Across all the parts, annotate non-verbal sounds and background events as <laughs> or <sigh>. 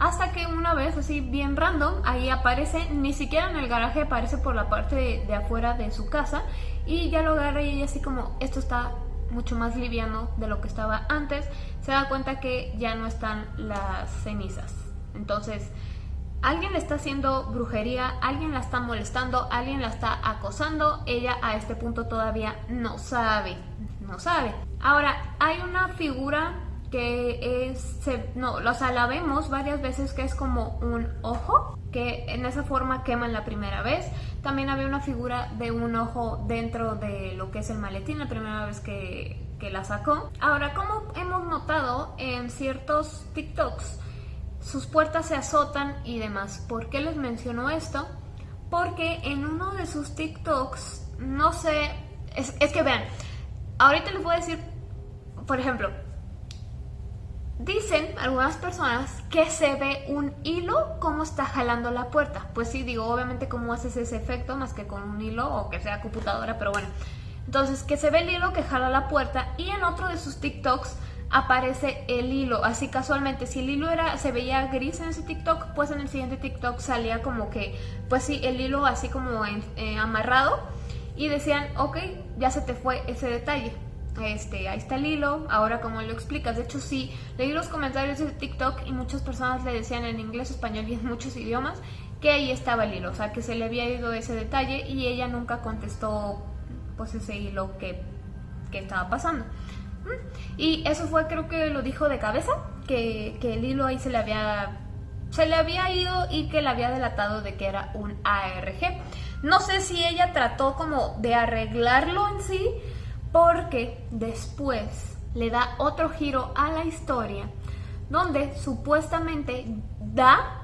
Hasta que una vez, así bien random, ahí aparece, ni siquiera en el garaje, aparece por la parte de, afuera de su casa. Y ya lo agarra y ella así como, esto está mucho más liviano de lo que estaba antes. Se da cuenta que ya no están las cenizas. Entonces, alguien le está haciendo brujería, alguien la está molestando, alguien la está acosando. Ella a este punto todavía no sabe, no sabe. Ahora, hay una figura que es, no, o sea, la vemos varias veces que es como un ojo, que en esa forma queman la primera vez. También había una figura de un ojo dentro de lo que es el maletín la primera vez que, que la sacó. Ahora, como hemos notado en ciertos TikToks, sus puertas se azotan y demás. ¿Por qué les menciono esto? Porque en uno de sus TikToks, no sé, es, es que vean, ahorita les voy a decir, por ejemplo, Dicen algunas personas que se ve un hilo como está jalando la puerta. Pues sí, digo, obviamente cómo haces ese efecto más que con un hilo o que sea computadora, pero bueno. Entonces, que se ve el hilo que jala la puerta y en otro de sus TikToks aparece el hilo, así casualmente, si el hilo era, se veía gris en ese TikTok, pues en el siguiente TikTok salía como que, pues sí, el hilo así como eh, amarrado y decían, ok, ya se te fue ese detalle este, ahí está el hilo, ahora como lo explicas, de hecho sí, leí los comentarios de TikTok y muchas personas le decían en inglés, español y en muchos idiomas que ahí estaba el hilo, o sea que se le había ido ese detalle y ella nunca contestó pues ese hilo que, que estaba pasando. ¿Mm? Y eso fue, creo que lo dijo de cabeza, que, que el hilo ahí se le había se le había ido y que le había delatado de que era un ARG. No sé si ella trató como de arreglarlo en sí, porque después le da otro giro a la historia donde supuestamente da,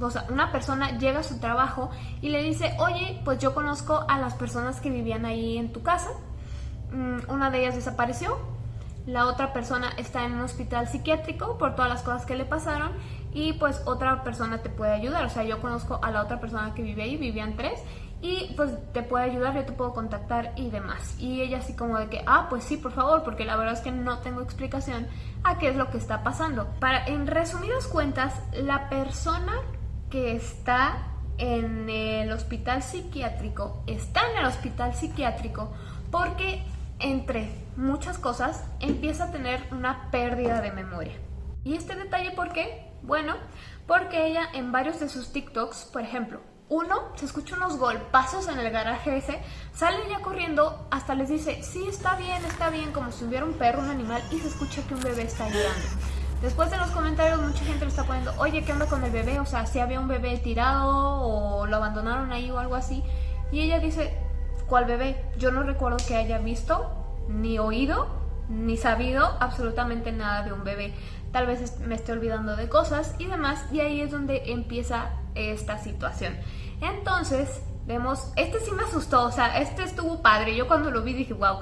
o sea, una persona llega a su trabajo y le dice, oye, pues yo conozco a las personas que vivían ahí en tu casa, mm, una de ellas desapareció, la otra persona está en un hospital psiquiátrico por todas las cosas que le pasaron y pues otra persona te puede ayudar, o sea, yo conozco a la otra persona que vive ahí, vivían tres y pues te puede ayudar, yo te puedo contactar y demás. Y ella así como de que, ah, pues sí, por favor, porque la verdad es que no tengo explicación a qué es lo que está pasando. Para, en resumidas cuentas, la persona que está en el hospital psiquiátrico está en el hospital psiquiátrico porque entre muchas cosas empieza a tener una pérdida de memoria. ¿Y este detalle por qué? Bueno, porque ella en varios de sus TikToks, por ejemplo, uno, se escucha unos golpazos en el garaje ese, sale ya corriendo, hasta les dice, sí, está bien, está bien, como si hubiera un perro, un animal, y se escucha que un bebé está llorando. Después de los comentarios mucha gente le está poniendo, oye, ¿qué onda con el bebé? O sea, si había un bebé tirado o lo abandonaron ahí o algo así. Y ella dice, ¿cuál bebé? Yo no recuerdo que haya visto, ni oído, ni sabido absolutamente nada de un bebé. Tal vez me esté olvidando de cosas y demás. Y ahí es donde empieza esta situación. Entonces, vemos, este sí me asustó, o sea, este estuvo padre. Yo cuando lo vi dije, wow.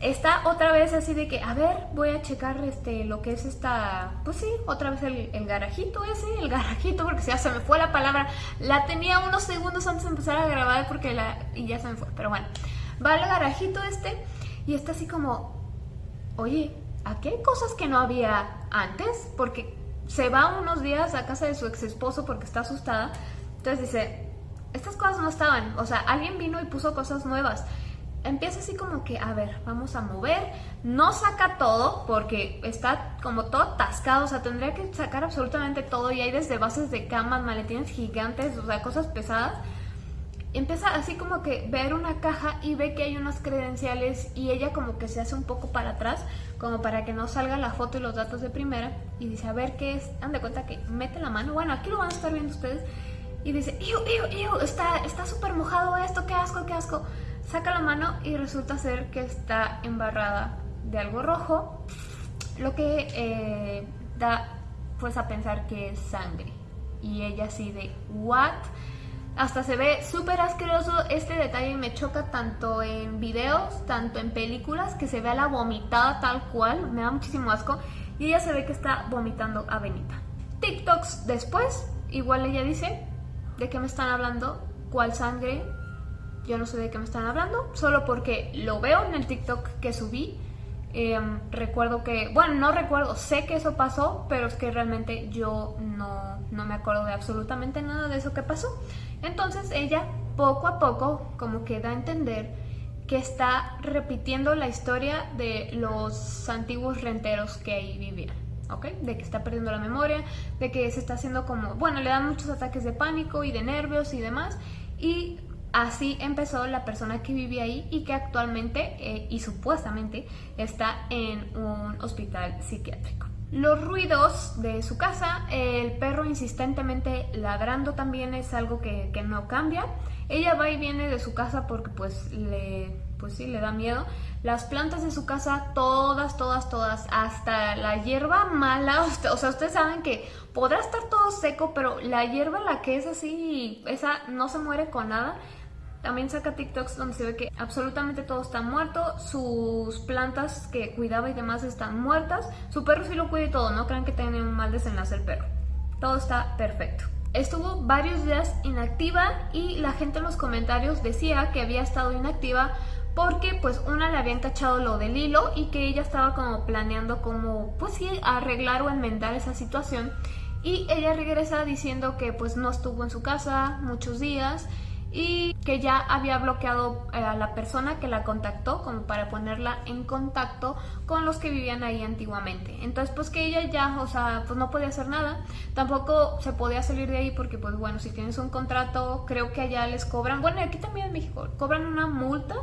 Está otra vez así de que, a ver, voy a checar este, lo que es esta, pues sí, otra vez el, garajito ese, el garajito, porque ya se me fue la palabra. La tenía unos segundos antes de empezar a grabar porque la, y ya se me fue, pero bueno. Va el garajito este y está así como, oye, aquí hay cosas que no había antes, porque se va unos días a casa de su ex esposo porque está asustada. Entonces dice, estas cosas no estaban, o sea, alguien vino y puso cosas nuevas. Empieza así como que, a ver, vamos a mover, no saca todo porque está como todo atascado, o sea, tendría que sacar absolutamente todo y hay desde bases de camas, maletines gigantes, o sea, cosas pesadas empieza así como que ver una caja y ve que hay unas credenciales y ella como que se hace un poco para atrás como para que no salga la foto y los datos de primera y dice a ver qué es, dan de cuenta que mete la mano, bueno aquí lo van a estar viendo ustedes. Y dice, iu, está súper mojado esto, qué asco, qué asco saca la mano y resulta ser que está embarrada de algo rojo lo que eh, da pues a pensar que es sangre. Y ella así de, what? Hasta se ve súper asqueroso este detalle me choca tanto en videos, tanto en películas, que se ve a la vomitada tal cual, me da muchísimo asco. Y ella se ve que está vomitando a Benita. TikToks después, igual ella dice, ¿de qué me están hablando? ¿Cuál sangre? Yo no sé de qué me están hablando, solo porque lo veo en el TikTok que subí. Em, recuerdo que, bueno, no recuerdo, sé que eso pasó, pero es que realmente yo no, no me acuerdo de absolutamente nada de eso que pasó. Entonces ella poco a poco como que da a entender que está repitiendo la historia de los antiguos renteros que ahí vivían. ¿ok? De que está perdiendo la memoria, de que se está haciendo como, bueno, le dan muchos ataques de pánico y de nervios y demás, y Así empezó la persona que vivía ahí y que actualmente eh, y supuestamente está en un hospital psiquiátrico. Los ruidos de su casa, el perro insistentemente ladrando también es algo que, que, no cambia. Ella va y viene de su casa porque pues le, pues sí, le da miedo. Las plantas de su casa, todas, todas, todas, hasta la hierba mala, <laughs> o sea, ustedes saben que podrá estar todo seco, pero la hierba la que es así, esa no se muere con nada. También saca TikToks donde se ve que absolutamente todo está muerto, sus plantas que cuidaba y demás están muertas, su perro sí lo cuida y todo, no crean que tiene un mal desenlace el perro. Todo está perfecto. Estuvo varios días inactiva y la gente en los comentarios decía que había estado inactiva porque pues una le habían cachado lo del hilo y que ella estaba como planeando como pues sí arreglar o enmendar esa situación y ella regresa diciendo que pues no estuvo en su casa muchos días y que ya había bloqueado eh, a la persona que la contactó como para ponerla en contacto con los que vivían ahí antiguamente. Entonces pues que ella ya, o sea, pues no podía hacer nada, tampoco se podía salir de ahí porque pues bueno, si tienes un contrato, creo que allá les cobran, bueno, aquí también en México, cobran una multa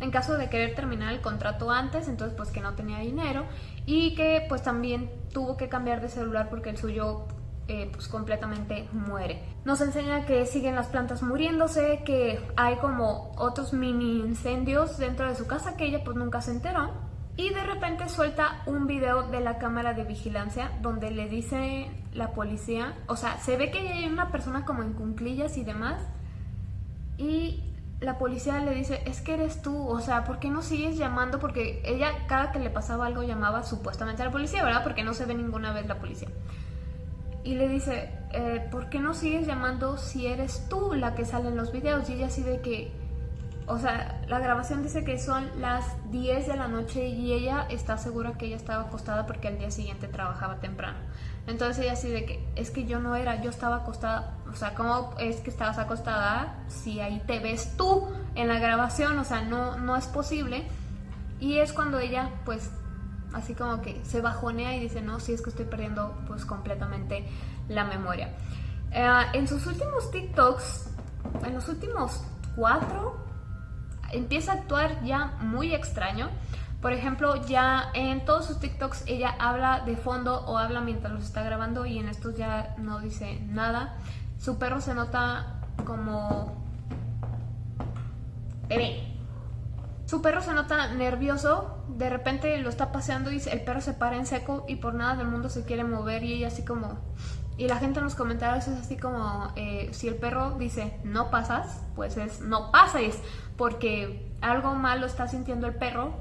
en caso de querer terminar el contrato antes, entonces pues que no tenía dinero y que pues también tuvo que cambiar de celular porque el suyo eh, pues completamente muere. Nos enseña que siguen las plantas muriéndose, que hay como otros mini incendios dentro de su casa que ella pues nunca se enteró. Y de repente suelta un video de la cámara de vigilancia donde le dice la policía, o sea, se ve que hay una persona como en cunclillas y demás. Y la policía le dice, es que eres tú, o sea, ¿por qué no sigues llamando? Porque ella cada que le pasaba algo llamaba supuestamente a la policía, ¿verdad? Porque no se ve ninguna vez la policía y le dice, eh, ¿por qué no sigues llamando si eres tú la que sale en los videos? Y ella así de que, o sea, la grabación dice que son las 10 de la noche y ella está segura que ella estaba acostada porque al día siguiente trabajaba temprano. Entonces ella así de que, es que yo no era, yo estaba acostada, o sea, ¿cómo es que estabas acostada si ahí te ves tú en la grabación? O sea, no, no es posible. Y es cuando ella, pues, así como que se bajonea y dice, no, si es que estoy perdiendo pues completamente la memoria. Eh, en sus últimos TikToks, en los últimos cuatro, empieza a actuar ya muy extraño. Por ejemplo, ya en todos sus TikToks ella habla de fondo o habla mientras los está grabando y en estos ya no dice nada. Su perro se nota como... Bebé, su perro se nota nervioso, de repente lo está paseando y el perro se para en seco y por nada del mundo se quiere mover y ella así como... Y la gente en los comentarios es así como, eh, si el perro dice no pasas, pues es no pases, porque algo malo está sintiendo el perro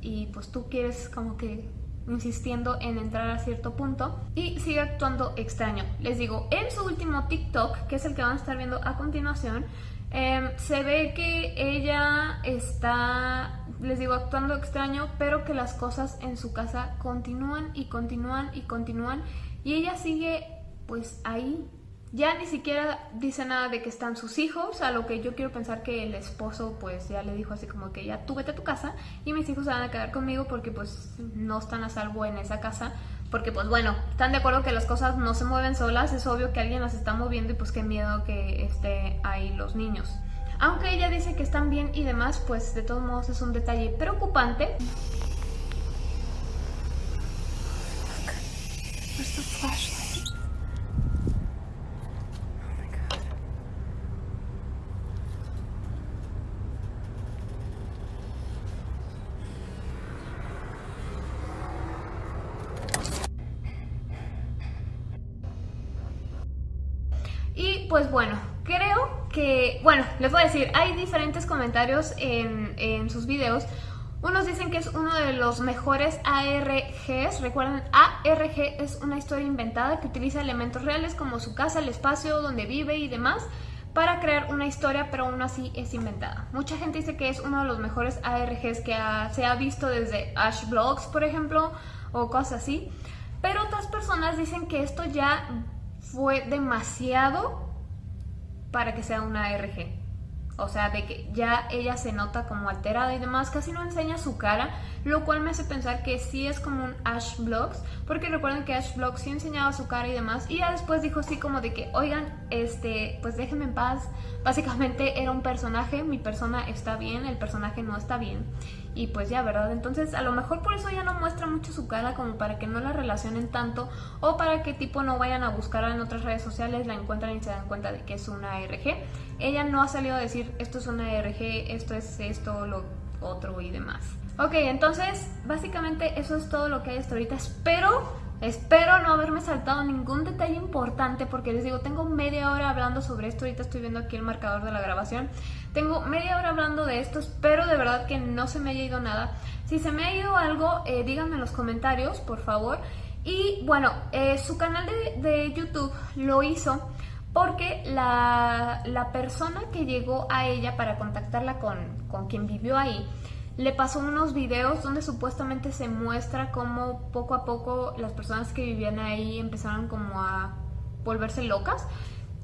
y pues tú quieres como que insistiendo en entrar a cierto punto y sigue actuando extraño. Les digo, en su último TikTok, que es el que van a estar viendo a continuación, Em, se ve que ella está, les digo, actuando extraño, pero que las cosas en su casa continúan y continúan y continúan. Y ella sigue pues ahí. Ya ni siquiera dice nada de que están sus hijos, a lo que yo quiero pensar que el esposo pues ya le dijo así como que ya tú vete a tu casa y mis hijos se van a quedar conmigo porque pues no están a salvo en esa casa porque pues bueno, están de acuerdo que las cosas no se mueven solas, es obvio que alguien las está moviendo y pues qué miedo que esté ahí los niños. Aunque ella dice que están bien y demás, pues de todos modos es un detalle preocupante. Pues bueno, creo que, bueno, les voy a decir, hay diferentes comentarios en, en sus videos. Unos dicen que es uno de los mejores ARGs, recuerden, ARG es una historia inventada que utiliza elementos reales como su casa, el espacio donde vive y demás para crear una historia, pero aún así es inventada. Mucha gente dice que es uno de los mejores ARGs que se ha visto desde Ash Blogs, por ejemplo, o cosas así. Pero otras personas dicen que esto ya fue demasiado para que sea una ARG. O sea, de que ya ella se nota como alterada y demás, casi no enseña su cara, lo cual me hace pensar que sí es como un Ash Vlogs, porque recuerden que Ash Vlogs sí enseñaba su cara y demás, y ya después dijo así como de que, oigan, este, pues déjenme en paz, básicamente era un personaje, mi persona está bien, el personaje no está bien, y pues ya, ¿verdad? Entonces a lo mejor por eso ya no muestra mucho su cara como para que no la relacionen tanto o para que tipo no vayan a buscarla en otras redes sociales, la encuentran y se dan cuenta de que es una ARG. Ella no ha salido a decir esto es una ARG, esto es esto, lo otro y demás. Ok, entonces básicamente eso es todo lo que hay hasta ahorita. Espero Espero no haberme saltado ningún detalle importante porque les digo, tengo media hora hablando sobre esto, ahorita estoy viendo aquí el marcador de la grabación. Tengo media hora hablando de esto, espero de verdad que no se me haya ido nada. Si se me ha ido algo, eh, díganme en los comentarios, por favor. Y bueno, eh, su canal de, YouTube lo hizo porque la, persona que llegó a ella para contactarla con, con quien vivió ahí le pasó unos videos donde supuestamente se muestra cómo poco a poco las personas que vivían ahí empezaron como a volverse locas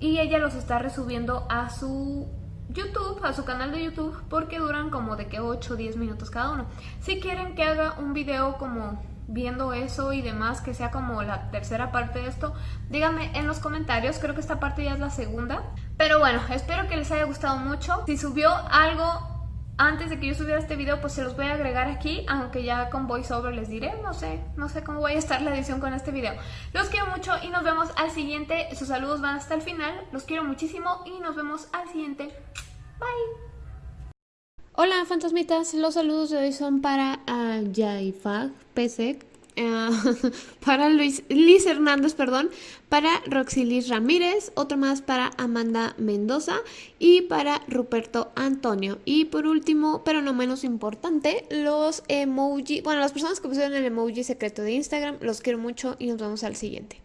y ella los está resubiendo a su YouTube, a su canal de YouTube porque duran como de que 8 o 10 minutos cada uno. Si quieren que haga un video como viendo eso y demás, que sea como la tercera parte de esto, díganme en los comentarios, creo que esta parte ya es la segunda. Pero bueno, espero que les haya gustado mucho. Si subió algo antes de que yo subiera este video, pues se los voy a agregar aquí, aunque ya con voiceover les diré, no sé, no sé cómo voy a estar la edición con este video. Los quiero mucho y nos vemos al siguiente, sus saludos van hasta el final, los quiero muchísimo y nos vemos al siguiente. Bye. Hola fantasmitas, los saludos de hoy son para uh, Pesek, <laughs> para Luis, Liz Hernández, perdón, para Roxilis Ramírez, otro más para Amanda Mendoza y para Ruperto Antonio. Y por último, pero no menos importante, los emoji, bueno, las personas que pusieron el emoji secreto de Instagram, los quiero mucho y nos vemos al siguiente.